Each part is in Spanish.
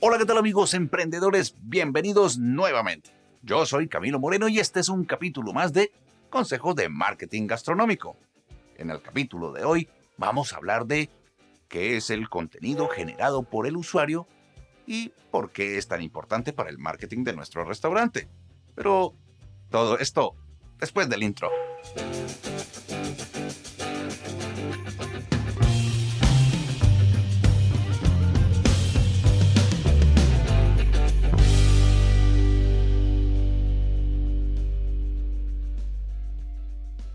Hola, ¿qué tal amigos emprendedores? Bienvenidos nuevamente. Yo soy Camilo Moreno y este es un capítulo más de Consejos de Marketing Gastronómico. En el capítulo de hoy vamos a hablar de qué es el contenido generado por el usuario y por qué es tan importante para el marketing de nuestro restaurante. Pero todo esto después del intro.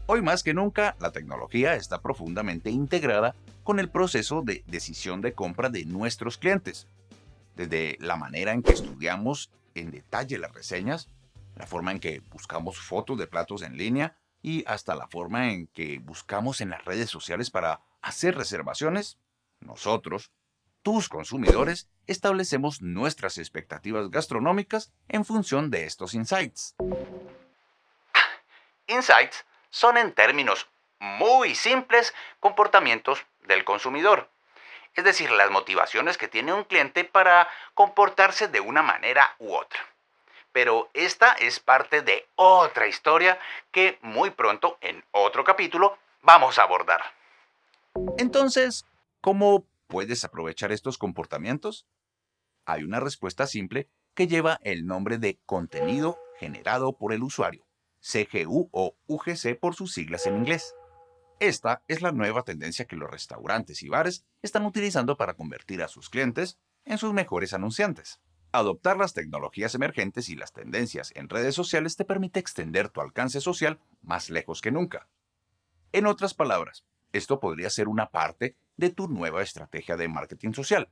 Hoy más que nunca, la tecnología está profundamente integrada con el proceso de decisión de compra de nuestros clientes. Desde la manera en que estudiamos en detalle las reseñas, la forma en que buscamos fotos de platos en línea y hasta la forma en que buscamos en las redes sociales para hacer reservaciones, nosotros, tus consumidores, establecemos nuestras expectativas gastronómicas en función de estos insights. Insights son en términos muy simples comportamientos del consumidor. Es decir, las motivaciones que tiene un cliente para comportarse de una manera u otra. Pero esta es parte de otra historia que muy pronto, en otro capítulo, vamos a abordar. Entonces, ¿cómo puedes aprovechar estos comportamientos? Hay una respuesta simple que lleva el nombre de contenido generado por el usuario. CGU o UGC por sus siglas en inglés. Esta es la nueva tendencia que los restaurantes y bares están utilizando para convertir a sus clientes en sus mejores anunciantes. Adoptar las tecnologías emergentes y las tendencias en redes sociales te permite extender tu alcance social más lejos que nunca. En otras palabras, esto podría ser una parte de tu nueva estrategia de marketing social,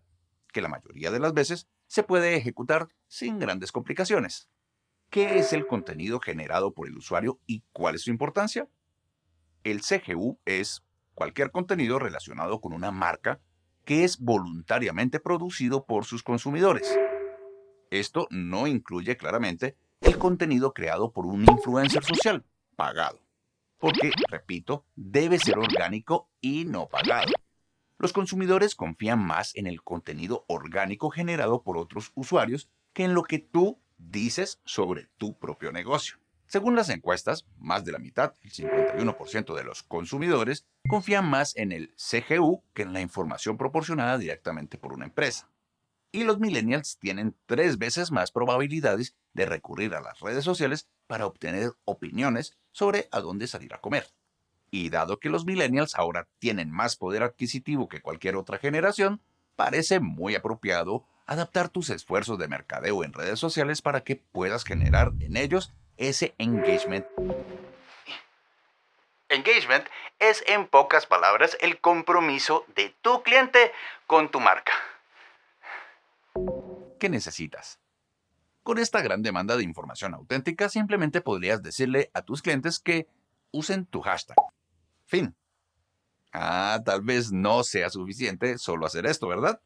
que la mayoría de las veces se puede ejecutar sin grandes complicaciones. ¿Qué es el contenido generado por el usuario y cuál es su importancia? El CGU es cualquier contenido relacionado con una marca que es voluntariamente producido por sus consumidores. Esto no incluye claramente el contenido creado por un influencer social, pagado. Porque, repito, debe ser orgánico y no pagado. Los consumidores confían más en el contenido orgánico generado por otros usuarios que en lo que tú dices sobre tu propio negocio. Según las encuestas, más de la mitad, el 51% de los consumidores, confían más en el CGU que en la información proporcionada directamente por una empresa. Y los millennials tienen tres veces más probabilidades de recurrir a las redes sociales para obtener opiniones sobre a dónde salir a comer. Y dado que los millennials ahora tienen más poder adquisitivo que cualquier otra generación, parece muy apropiado adaptar tus esfuerzos de mercadeo en redes sociales para que puedas generar en ellos ese engagement. Engagement es en pocas palabras el compromiso de tu cliente con tu marca. ¿Qué necesitas? Con esta gran demanda de información auténtica, simplemente podrías decirle a tus clientes que usen tu hashtag. Fin. Ah, tal vez no sea suficiente solo hacer esto, ¿verdad?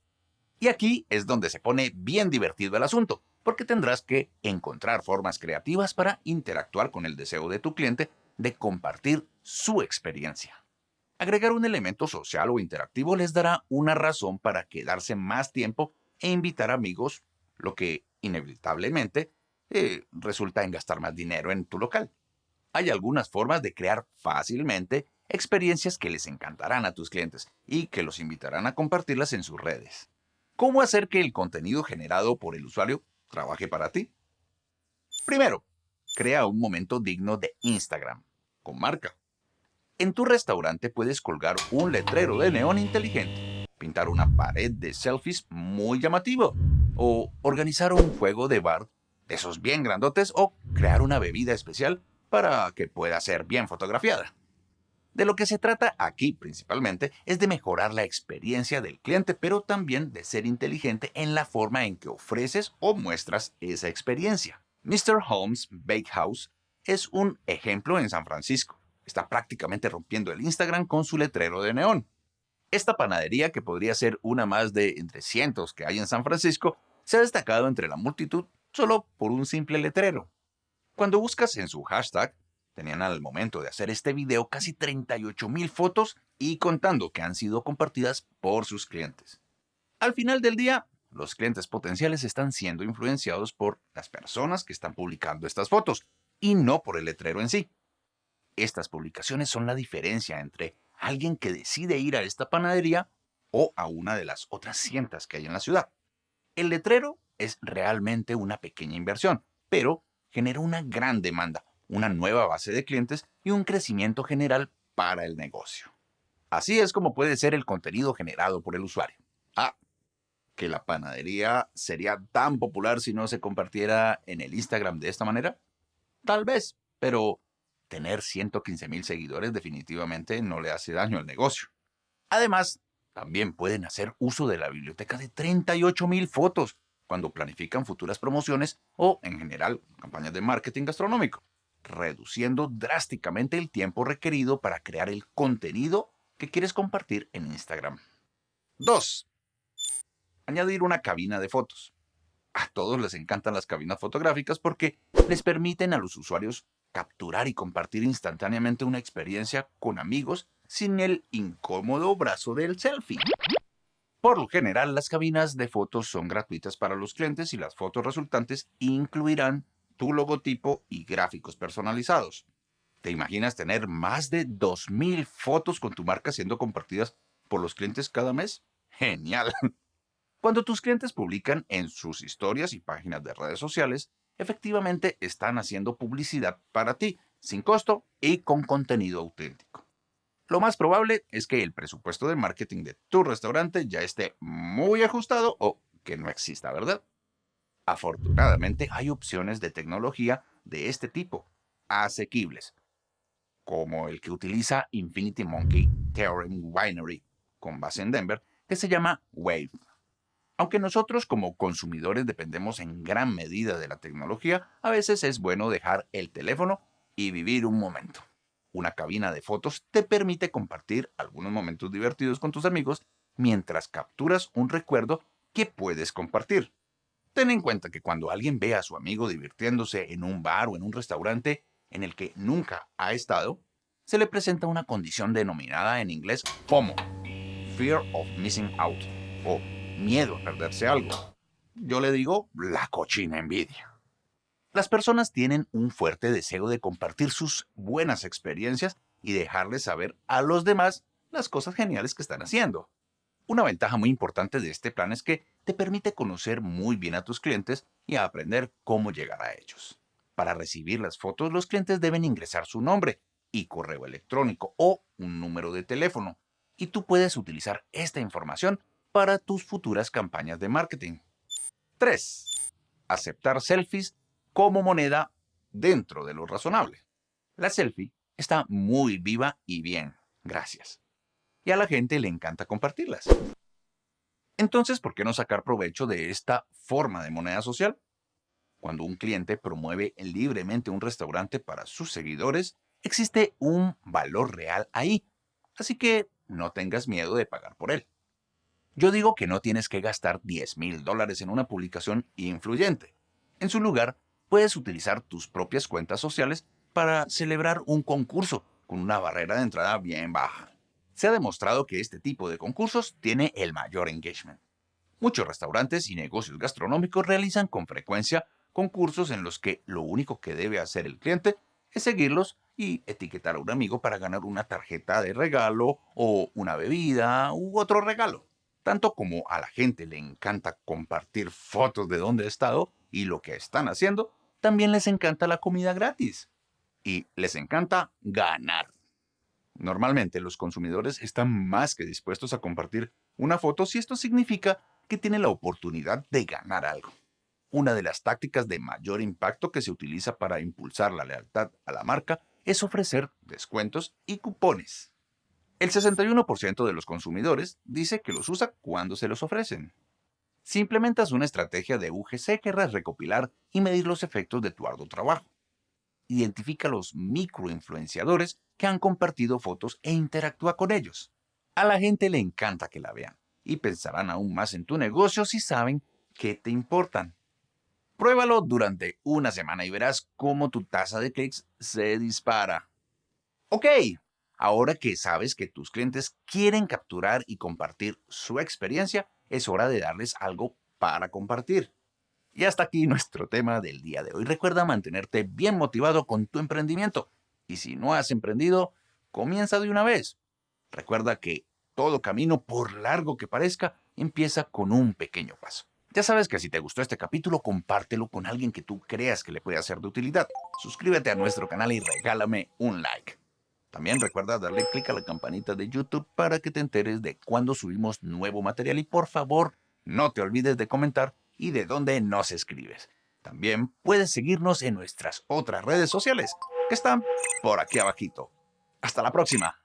Y aquí es donde se pone bien divertido el asunto, porque tendrás que encontrar formas creativas para interactuar con el deseo de tu cliente de compartir su experiencia. Agregar un elemento social o interactivo les dará una razón para quedarse más tiempo e invitar amigos, lo que inevitablemente eh, resulta en gastar más dinero en tu local. Hay algunas formas de crear fácilmente experiencias que les encantarán a tus clientes y que los invitarán a compartirlas en sus redes. ¿Cómo hacer que el contenido generado por el usuario trabaje para ti? Primero, crea un momento digno de Instagram, con marca. En tu restaurante puedes colgar un letrero de neón inteligente, pintar una pared de selfies muy llamativo, o organizar un juego de bar de esos bien grandotes, o crear una bebida especial para que pueda ser bien fotografiada. De lo que se trata aquí principalmente es de mejorar la experiencia del cliente, pero también de ser inteligente en la forma en que ofreces o muestras esa experiencia. Mr. Holmes Bakehouse es un ejemplo en San Francisco. Está prácticamente rompiendo el Instagram con su letrero de neón. Esta panadería, que podría ser una más de entre cientos que hay en San Francisco, se ha destacado entre la multitud solo por un simple letrero. Cuando buscas en su hashtag, Tenían al momento de hacer este video casi 38 mil fotos y contando que han sido compartidas por sus clientes. Al final del día, los clientes potenciales están siendo influenciados por las personas que están publicando estas fotos y no por el letrero en sí. Estas publicaciones son la diferencia entre alguien que decide ir a esta panadería o a una de las otras cientos que hay en la ciudad. El letrero es realmente una pequeña inversión, pero genera una gran demanda, una nueva base de clientes y un crecimiento general para el negocio. Así es como puede ser el contenido generado por el usuario. Ah, que la panadería sería tan popular si no se compartiera en el Instagram de esta manera? Tal vez, pero tener 115 mil seguidores definitivamente no le hace daño al negocio. Además, también pueden hacer uso de la biblioteca de 38 mil fotos cuando planifican futuras promociones o, en general, campañas de marketing gastronómico, reduciendo drásticamente el tiempo requerido para crear el contenido que quieres compartir en Instagram. 2 añadir una cabina de fotos. A todos les encantan las cabinas fotográficas porque les permiten a los usuarios capturar y compartir instantáneamente una experiencia con amigos sin el incómodo brazo del selfie. Por lo general, las cabinas de fotos son gratuitas para los clientes y las fotos resultantes incluirán tu logotipo y gráficos personalizados. ¿Te imaginas tener más de 2.000 fotos con tu marca siendo compartidas por los clientes cada mes? ¡Genial! Cuando tus clientes publican en sus historias y páginas de redes sociales, efectivamente están haciendo publicidad para ti, sin costo y con contenido auténtico. Lo más probable es que el presupuesto de marketing de tu restaurante ya esté muy ajustado o que no exista, ¿verdad? Afortunadamente hay opciones de tecnología de este tipo, asequibles, como el que utiliza Infinity Monkey Theorem Winery, con base en Denver, que se llama Wave. Aunque nosotros como consumidores dependemos en gran medida de la tecnología, a veces es bueno dejar el teléfono y vivir un momento. Una cabina de fotos te permite compartir algunos momentos divertidos con tus amigos mientras capturas un recuerdo que puedes compartir. Ten en cuenta que cuando alguien ve a su amigo divirtiéndose en un bar o en un restaurante en el que nunca ha estado, se le presenta una condición denominada en inglés FOMO, Fear of Missing Out, o miedo a perderse algo. Yo le digo la cochina envidia. Las personas tienen un fuerte deseo de compartir sus buenas experiencias y dejarles saber a los demás las cosas geniales que están haciendo. Una ventaja muy importante de este plan es que te permite conocer muy bien a tus clientes y aprender cómo llegar a ellos. Para recibir las fotos, los clientes deben ingresar su nombre y correo electrónico o un número de teléfono, y tú puedes utilizar esta información para tus futuras campañas de marketing. 3. Aceptar selfies como moneda dentro de lo razonable. La selfie está muy viva y bien, gracias. Y a la gente le encanta compartirlas. Entonces, ¿por qué no sacar provecho de esta forma de moneda social? Cuando un cliente promueve libremente un restaurante para sus seguidores, existe un valor real ahí. Así que no tengas miedo de pagar por él. Yo digo que no tienes que gastar 10 mil dólares en una publicación influyente. En su lugar, puedes utilizar tus propias cuentas sociales para celebrar un concurso con una barrera de entrada bien baja. Se ha demostrado que este tipo de concursos tiene el mayor engagement. Muchos restaurantes y negocios gastronómicos realizan con frecuencia concursos en los que lo único que debe hacer el cliente es seguirlos y etiquetar a un amigo para ganar una tarjeta de regalo o una bebida u otro regalo. Tanto como a la gente le encanta compartir fotos de dónde ha estado y lo que están haciendo, también les encanta la comida gratis. Y les encanta ganar. Normalmente los consumidores están más que dispuestos a compartir una foto si esto significa que tiene la oportunidad de ganar algo. Una de las tácticas de mayor impacto que se utiliza para impulsar la lealtad a la marca es ofrecer descuentos y cupones. El 61% de los consumidores dice que los usa cuando se los ofrecen. Si implementas una estrategia de UGC, querrás recopilar y medir los efectos de tu arduo trabajo. Identifica los microinfluenciadores que han compartido fotos e interactúa con ellos. A la gente le encanta que la vean y pensarán aún más en tu negocio si saben que te importan. Pruébalo durante una semana y verás cómo tu tasa de clics se dispara. Ok, Ahora que sabes que tus clientes quieren capturar y compartir su experiencia, es hora de darles algo para compartir. Y hasta aquí nuestro tema del día de hoy. Recuerda mantenerte bien motivado con tu emprendimiento. Y si no has emprendido, comienza de una vez. Recuerda que todo camino, por largo que parezca, empieza con un pequeño paso. Ya sabes que si te gustó este capítulo, compártelo con alguien que tú creas que le puede ser de utilidad. Suscríbete a nuestro canal y regálame un like. También recuerda darle clic a la campanita de YouTube para que te enteres de cuando subimos nuevo material y por favor, no te olvides de comentar y de dónde nos escribes. También puedes seguirnos en nuestras otras redes sociales, que están por aquí abajito. Hasta la próxima.